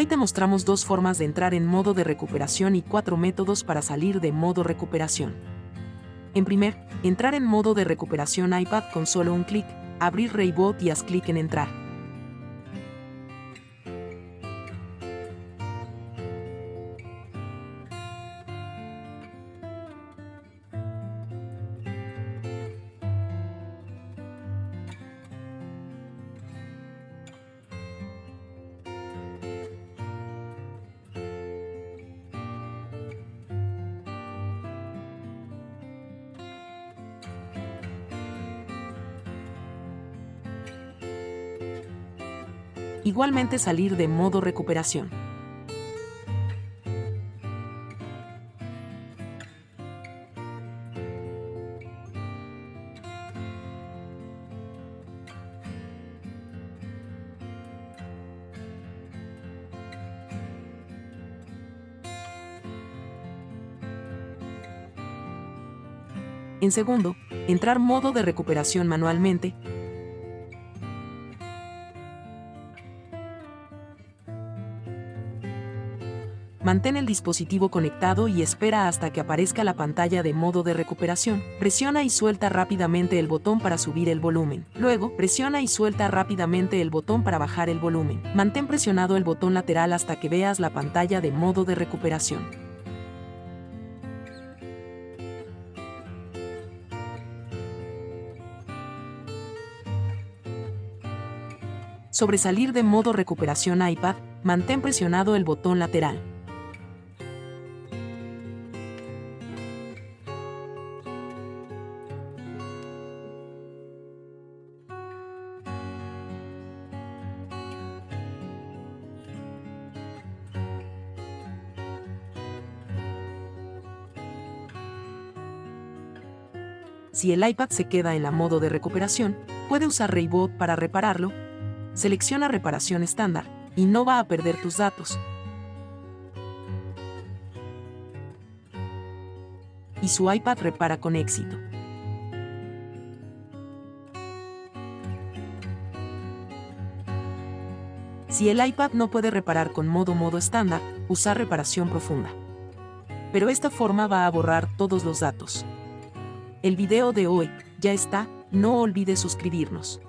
Hoy te mostramos dos formas de entrar en modo de recuperación y cuatro métodos para salir de modo recuperación. En primer, entrar en modo de recuperación iPad con solo un clic, abrir Raybot y haz clic en entrar. Igualmente salir de modo recuperación. En segundo, entrar modo de recuperación manualmente, Mantén el dispositivo conectado y espera hasta que aparezca la pantalla de modo de recuperación. Presiona y suelta rápidamente el botón para subir el volumen. Luego, presiona y suelta rápidamente el botón para bajar el volumen. Mantén presionado el botón lateral hasta que veas la pantalla de modo de recuperación. Sobre salir de modo recuperación iPad, mantén presionado el botón lateral. Si el iPad se queda en la modo de recuperación, puede usar Raybot para repararlo. Selecciona reparación estándar y no va a perder tus datos. Y su iPad repara con éxito. Si el iPad no puede reparar con modo modo estándar, usar reparación profunda. Pero esta forma va a borrar todos los datos. El video de hoy ya está, no olvides suscribirnos.